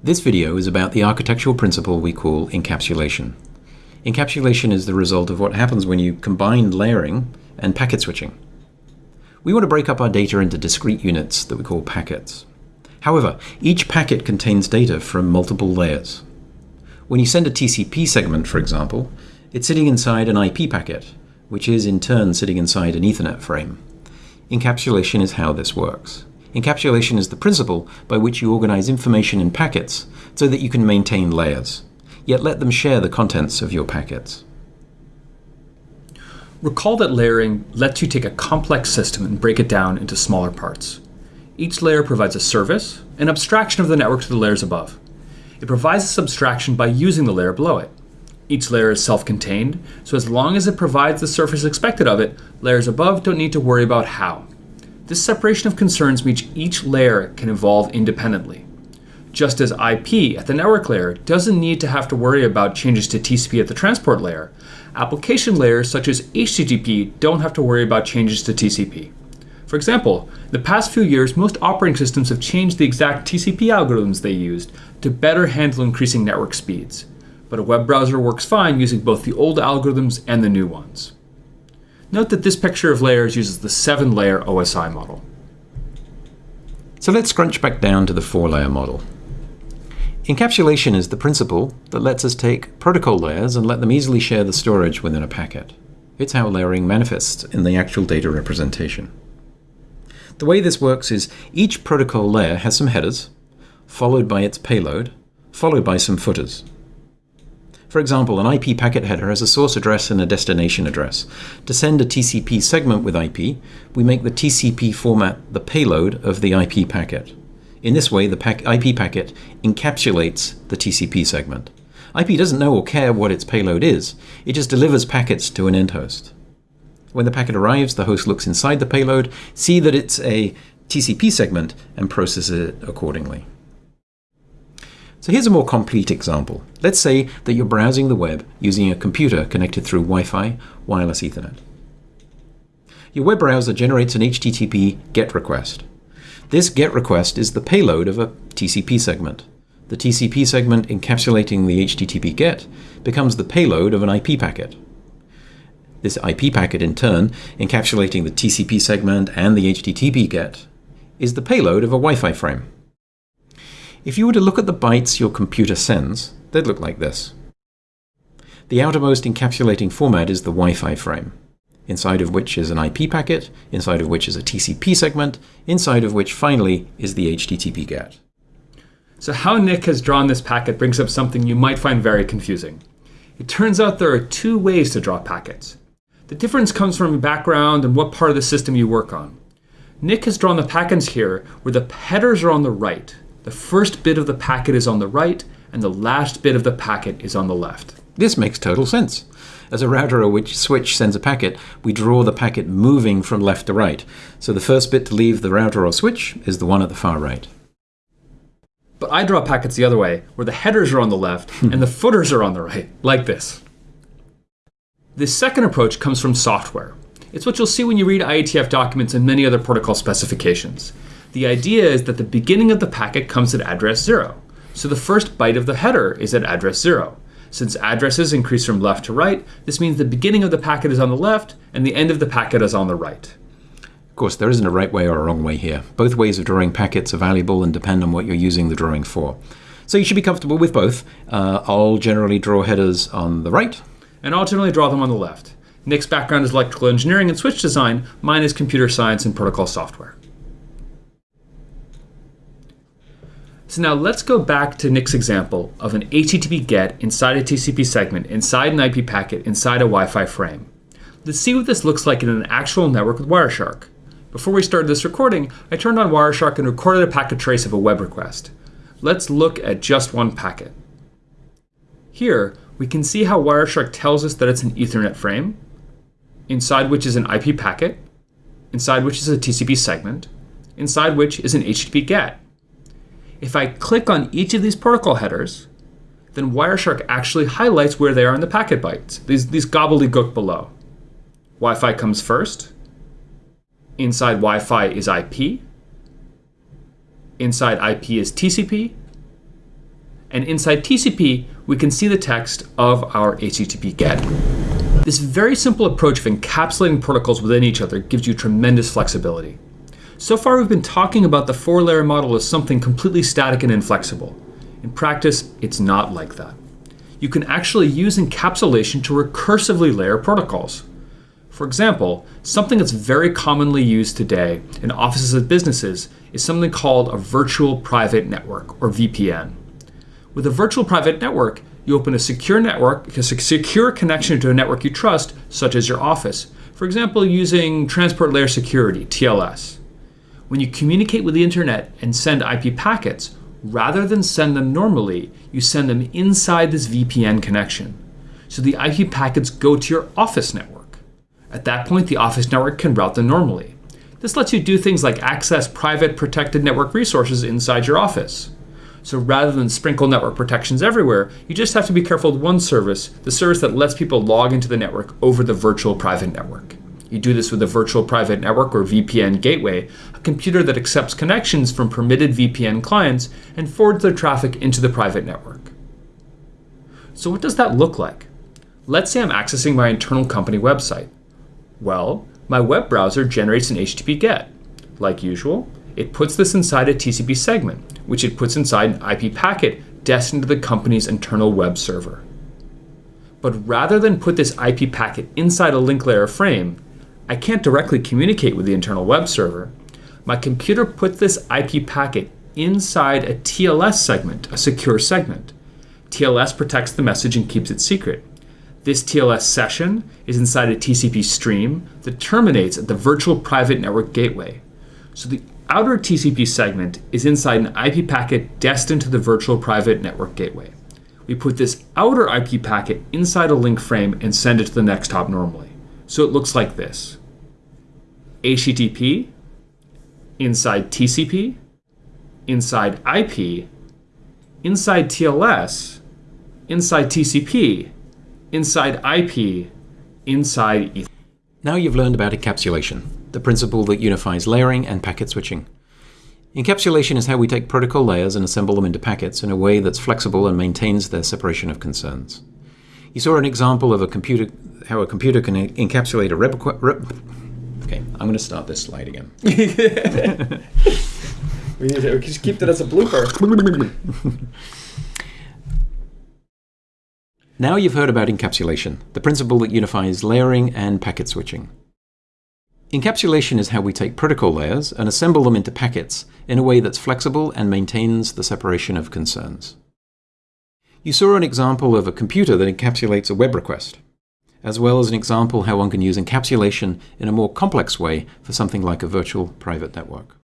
This video is about the architectural principle we call encapsulation. Encapsulation is the result of what happens when you combine layering and packet switching. We want to break up our data into discrete units that we call packets. However, each packet contains data from multiple layers. When you send a TCP segment, for example, it's sitting inside an IP packet, which is in turn sitting inside an Ethernet frame. Encapsulation is how this works. Encapsulation is the principle by which you organize information in packets so that you can maintain layers, yet let them share the contents of your packets. Recall that layering lets you take a complex system and break it down into smaller parts. Each layer provides a service, an abstraction of the network to the layers above. It provides this abstraction by using the layer below it. Each layer is self-contained, so as long as it provides the surface expected of it, layers above don't need to worry about how. This separation of concerns means each layer can evolve independently. Just as IP at the network layer doesn't need to have to worry about changes to TCP at the transport layer, application layers such as HTTP don't have to worry about changes to TCP. For example, in the past few years, most operating systems have changed the exact TCP algorithms they used to better handle increasing network speeds. But a web browser works fine using both the old algorithms and the new ones. Note that this picture of layers uses the seven layer OSI model. So let's scrunch back down to the four layer model. Encapsulation is the principle that lets us take protocol layers and let them easily share the storage within a packet. It's how layering manifests in the actual data representation. The way this works is each protocol layer has some headers, followed by its payload, followed by some footers. For example, an IP packet header has a source address and a destination address. To send a TCP segment with IP, we make the TCP format the payload of the IP packet. In this way, the pack IP packet encapsulates the TCP segment. IP doesn't know or care what its payload is. It just delivers packets to an end host. When the packet arrives, the host looks inside the payload, see that it's a TCP segment, and processes it accordingly. So here's a more complete example. Let's say that you're browsing the web using a computer connected through Wi-Fi, wireless Ethernet. Your web browser generates an HTTP GET request. This GET request is the payload of a TCP segment. The TCP segment encapsulating the HTTP GET becomes the payload of an IP packet. This IP packet, in turn, encapsulating the TCP segment and the HTTP GET, is the payload of a Wi-Fi frame. If you were to look at the bytes your computer sends, they'd look like this. The outermost encapsulating format is the Wi-Fi frame, inside of which is an IP packet, inside of which is a TCP segment, inside of which finally is the HTTP GET. So how Nick has drawn this packet brings up something you might find very confusing. It turns out there are two ways to draw packets. The difference comes from your background and what part of the system you work on. Nick has drawn the packets here where the headers are on the right, the first bit of the packet is on the right, and the last bit of the packet is on the left. This makes total sense. As a router or which switch sends a packet, we draw the packet moving from left to right. So the first bit to leave the router or switch is the one at the far right. But I draw packets the other way, where the headers are on the left hmm. and the footers are on the right, like this. This second approach comes from software. It's what you'll see when you read IETF documents and many other protocol specifications. The idea is that the beginning of the packet comes at address 0. So the first byte of the header is at address 0. Since addresses increase from left to right, this means the beginning of the packet is on the left and the end of the packet is on the right. Of course, there isn't a right way or a wrong way here. Both ways of drawing packets are valuable and depend on what you're using the drawing for. So you should be comfortable with both. Uh, I'll generally draw headers on the right. And I'll generally draw them on the left. Nick's background is electrical engineering and switch design. Mine is computer science and protocol software. So now let's go back to Nick's example of an HTTP GET inside a TCP segment, inside an IP packet, inside a Wi-Fi frame. Let's see what this looks like in an actual network with Wireshark. Before we started this recording, I turned on Wireshark and recorded a packet trace of a web request. Let's look at just one packet. Here, we can see how Wireshark tells us that it's an Ethernet frame, inside which is an IP packet, inside which is a TCP segment, inside which is an HTTP GET. If I click on each of these protocol headers, then Wireshark actually highlights where they are in the packet bytes, these, these gobbledygook below. Wi-Fi comes first. Inside Wi-Fi is IP. Inside IP is TCP. And inside TCP, we can see the text of our HTTP GET. This very simple approach of encapsulating protocols within each other gives you tremendous flexibility. So far, we've been talking about the four layer model as something completely static and inflexible. In practice, it's not like that. You can actually use encapsulation to recursively layer protocols. For example, something that's very commonly used today in offices and businesses is something called a virtual private network, or VPN. With a virtual private network, you open a secure network, a secure connection to a network you trust, such as your office. For example, using Transport Layer Security, TLS. When you communicate with the internet and send IP packets, rather than send them normally, you send them inside this VPN connection. So the IP packets go to your office network. At that point, the office network can route them normally. This lets you do things like access private protected network resources inside your office. So rather than sprinkle network protections everywhere, you just have to be careful with one service, the service that lets people log into the network over the virtual private network. You do this with a virtual private network or VPN gateway, a computer that accepts connections from permitted VPN clients and forwards their traffic into the private network. So what does that look like? Let's say I'm accessing my internal company website. Well, my web browser generates an HTTP GET. Like usual, it puts this inside a TCP segment, which it puts inside an IP packet destined to the company's internal web server. But rather than put this IP packet inside a link layer frame, I can't directly communicate with the internal web server. My computer puts this IP packet inside a TLS segment, a secure segment. TLS protects the message and keeps it secret. This TLS session is inside a TCP stream that terminates at the virtual private network gateway. So the outer TCP segment is inside an IP packet destined to the virtual private network gateway. We put this outer IP packet inside a link frame and send it to the next hop normally. So it looks like this. HTTP, inside TCP, inside IP, inside TLS, inside TCP, inside IP, inside Ethernet. Now you've learned about encapsulation, the principle that unifies layering and packet switching. Encapsulation is how we take protocol layers and assemble them into packets in a way that's flexible and maintains their separation of concerns. You saw an example of a computer, how a computer can encapsulate a rep, rep Okay, I'm going to start this slide again. we need to just keep that as a blooper. now you've heard about encapsulation, the principle that unifies layering and packet switching. Encapsulation is how we take protocol layers and assemble them into packets in a way that's flexible and maintains the separation of concerns. You saw an example of a computer that encapsulates a web request, as well as an example how one can use encapsulation in a more complex way for something like a virtual private network.